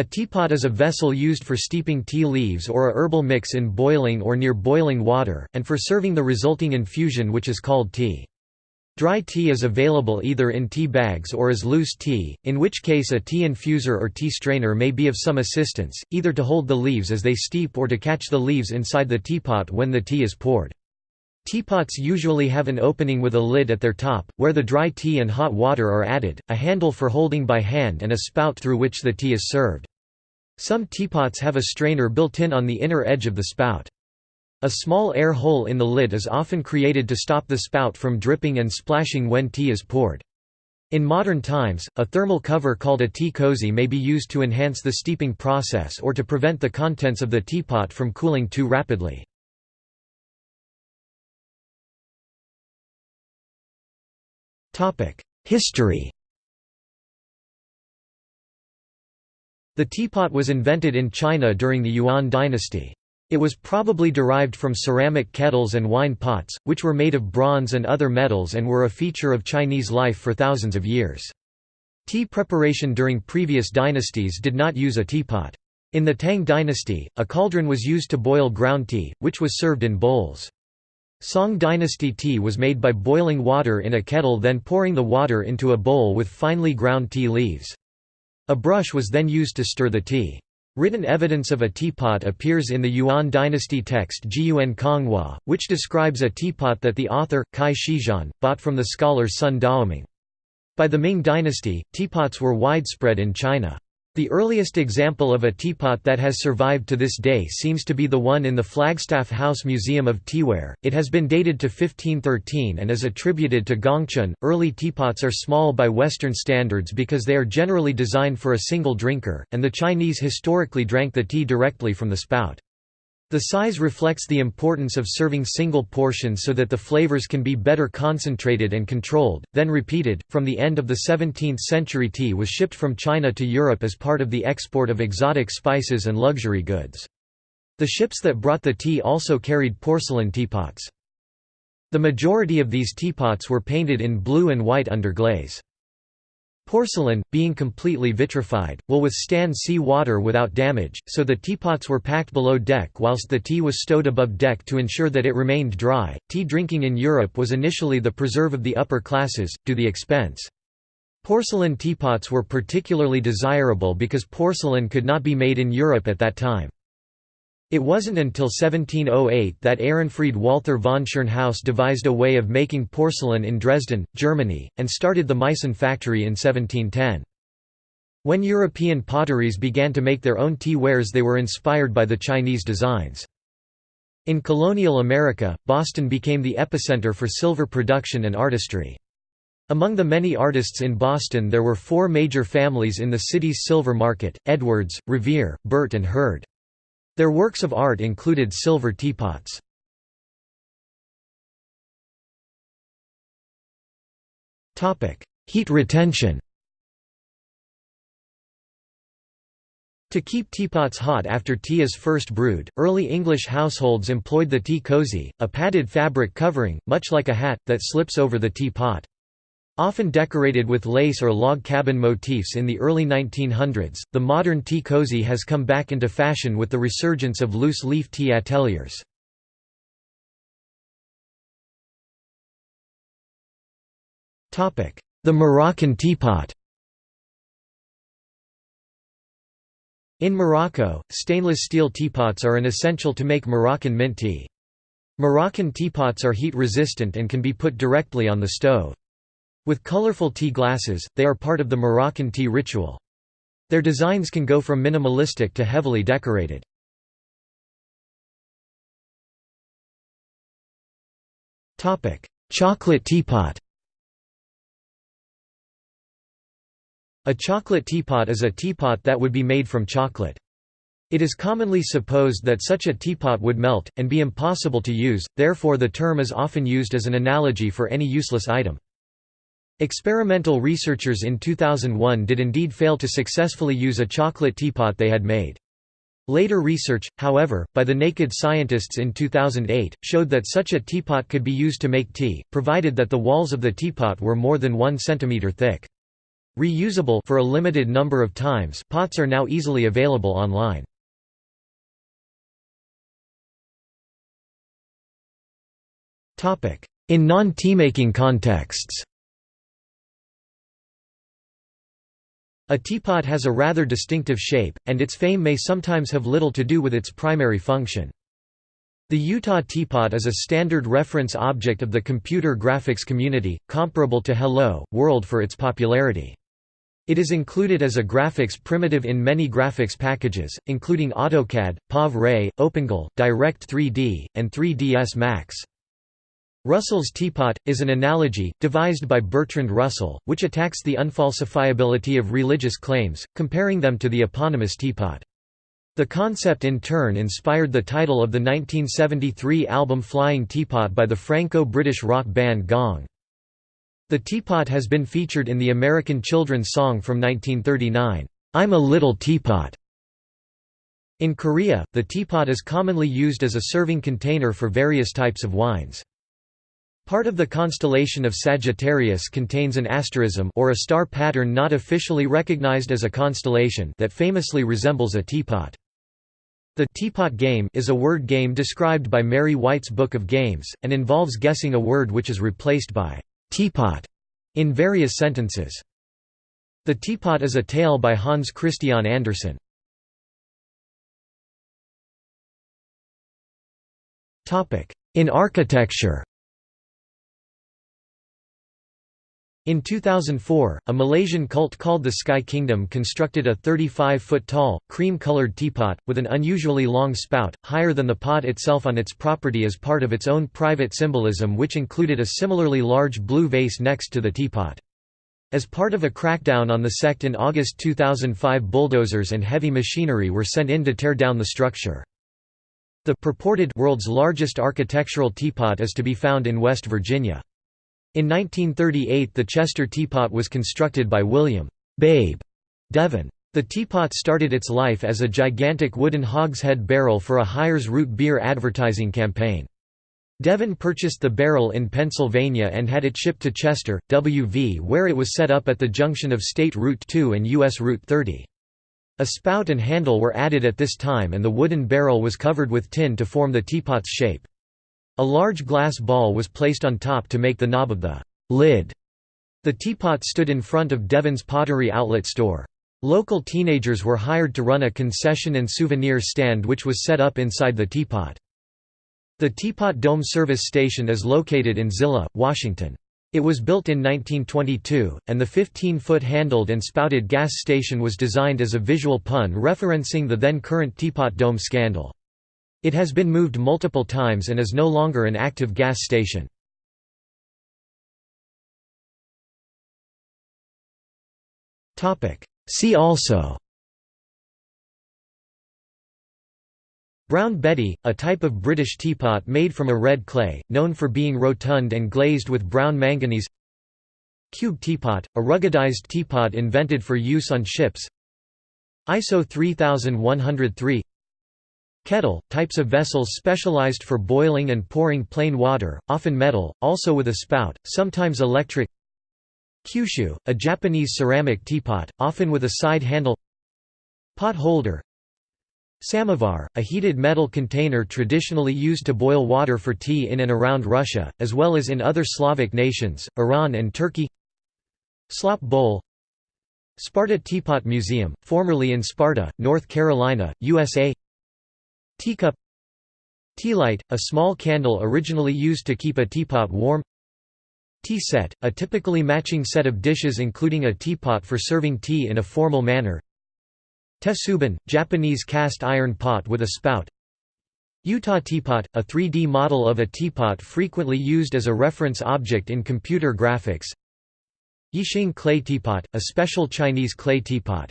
A teapot is a vessel used for steeping tea leaves or a herbal mix in boiling or near boiling water, and for serving the resulting infusion which is called tea. Dry tea is available either in tea bags or as loose tea, in which case a tea infuser or tea strainer may be of some assistance, either to hold the leaves as they steep or to catch the leaves inside the teapot when the tea is poured. Teapots usually have an opening with a lid at their top, where the dry tea and hot water are added, a handle for holding by hand and a spout through which the tea is served. Some teapots have a strainer built in on the inner edge of the spout. A small air hole in the lid is often created to stop the spout from dripping and splashing when tea is poured. In modern times, a thermal cover called a tea cozy may be used to enhance the steeping process or to prevent the contents of the teapot from cooling too rapidly. History The teapot was invented in China during the Yuan dynasty. It was probably derived from ceramic kettles and wine pots, which were made of bronze and other metals and were a feature of Chinese life for thousands of years. Tea preparation during previous dynasties did not use a teapot. In the Tang dynasty, a cauldron was used to boil ground tea, which was served in bowls. Song dynasty tea was made by boiling water in a kettle then pouring the water into a bowl with finely ground tea leaves. A brush was then used to stir the tea. Written evidence of a teapot appears in the Yuan dynasty text Jiyuan Konghua, which describes a teapot that the author, Cai Shizhan, bought from the scholar Sun Daoming. By the Ming dynasty, teapots were widespread in China. The earliest example of a teapot that has survived to this day seems to be the one in the Flagstaff House Museum of Teaware. It has been dated to 1513 and is attributed to Gongchun. Early teapots are small by Western standards because they are generally designed for a single drinker, and the Chinese historically drank the tea directly from the spout. The size reflects the importance of serving single portions so that the flavors can be better concentrated and controlled, then repeated. From the end of the 17th century, tea was shipped from China to Europe as part of the export of exotic spices and luxury goods. The ships that brought the tea also carried porcelain teapots. The majority of these teapots were painted in blue and white underglaze. Porcelain, being completely vitrified, will withstand sea water without damage, so the teapots were packed below deck whilst the tea was stowed above deck to ensure that it remained dry. Tea drinking in Europe was initially the preserve of the upper classes, to the expense. Porcelain teapots were particularly desirable because porcelain could not be made in Europe at that time. It wasn't until 1708 that Ehrenfried Walther von Schirnhaus devised a way of making porcelain in Dresden, Germany, and started the Meissen factory in 1710. When European potteries began to make their own tea wares they were inspired by the Chinese designs. In colonial America, Boston became the epicenter for silver production and artistry. Among the many artists in Boston there were four major families in the city's silver market, Edwards, Revere, Burt and Hurd. Their works of art included silver teapots. Heat retention To keep teapots hot after tea is first brewed, early English households employed the tea cozy, a padded fabric covering, much like a hat, that slips over the teapot. Often decorated with lace or log cabin motifs in the early 1900s, the modern tea cozy has come back into fashion with the resurgence of loose-leaf tea ateliers. The Moroccan teapot In Morocco, stainless steel teapots are an essential to make Moroccan mint tea. Moroccan teapots are heat-resistant and can be put directly on the stove. With colorful tea glasses, they are part of the Moroccan tea ritual. Their designs can go from minimalistic to heavily decorated. Chocolate teapot A chocolate teapot is a teapot that would be made from chocolate. It is commonly supposed that such a teapot would melt, and be impossible to use, therefore the term is often used as an analogy for any useless item. Experimental researchers in 2001 did indeed fail to successfully use a chocolate teapot they had made. Later research, however, by the Naked Scientists in 2008, showed that such a teapot could be used to make tea, provided that the walls of the teapot were more than 1 cm thick. Reusable for a limited number of times pots are now easily available online. In non-tea-making contexts A teapot has a rather distinctive shape, and its fame may sometimes have little to do with its primary function. The Utah teapot is a standard reference object of the computer graphics community, comparable to Hello, World for its popularity. It is included as a graphics primitive in many graphics packages, including AutoCAD, POV-Ray, OpenGL, Direct3D, and 3ds Max. Russell's teapot, is an analogy, devised by Bertrand Russell, which attacks the unfalsifiability of religious claims, comparing them to the eponymous teapot. The concept in turn inspired the title of the 1973 album Flying Teapot by the Franco-British rock band Gong. The teapot has been featured in the American children's song from 1939, "'I'm a Little Teapot'". In Korea, the teapot is commonly used as a serving container for various types of wines. Part of the constellation of Sagittarius contains an asterism or a star pattern not officially recognized as a constellation that famously resembles a teapot. The teapot game is a word game described by Mary White's Book of Games, and involves guessing a word which is replaced by teapot in various sentences. The Teapot is a tale by Hans Christian Andersen. In architecture In 2004, a Malaysian cult called the Sky Kingdom constructed a 35-foot-tall, cream-colored teapot, with an unusually long spout, higher than the pot itself on its property as part of its own private symbolism which included a similarly large blue vase next to the teapot. As part of a crackdown on the sect in August 2005 bulldozers and heavy machinery were sent in to tear down the structure. The purported world's largest architectural teapot is to be found in West Virginia. In 1938 the Chester teapot was constructed by William Babe Devon. The teapot started its life as a gigantic wooden hogshead barrel for a Hires root beer advertising campaign. Devon purchased the barrel in Pennsylvania and had it shipped to Chester, WV where it was set up at the junction of State Route 2 and US Route 30. A spout and handle were added at this time and the wooden barrel was covered with tin to form the teapot's shape. A large glass ball was placed on top to make the knob of the lid. The teapot stood in front of Devon's pottery outlet store. Local teenagers were hired to run a concession and souvenir stand which was set up inside the teapot. The Teapot Dome service station is located in Zillah, Washington. It was built in 1922, and the 15-foot handled and spouted gas station was designed as a visual pun referencing the then current Teapot Dome scandal. It has been moved multiple times and is no longer an active gas station. See also Brown Betty, a type of British teapot made from a red clay, known for being rotund and glazed with brown manganese Cube teapot, a ruggedized teapot invented for use on ships ISO 3103 Kettle, types of vessels specialized for boiling and pouring plain water, often metal, also with a spout, sometimes electric. Kyusu, a Japanese ceramic teapot, often with a side handle. Pot holder. Samovar, a heated metal container traditionally used to boil water for tea in and around Russia, as well as in other Slavic nations, Iran and Turkey. Slop bowl. Sparta Teapot Museum, formerly in Sparta, North Carolina, USA Teacup Tealight, a small candle originally used to keep a teapot warm Tea set, a typically matching set of dishes including a teapot for serving tea in a formal manner Tetsubin, Japanese cast iron pot with a spout Utah teapot, a 3D model of a teapot frequently used as a reference object in computer graphics Yixing clay teapot, a special Chinese clay teapot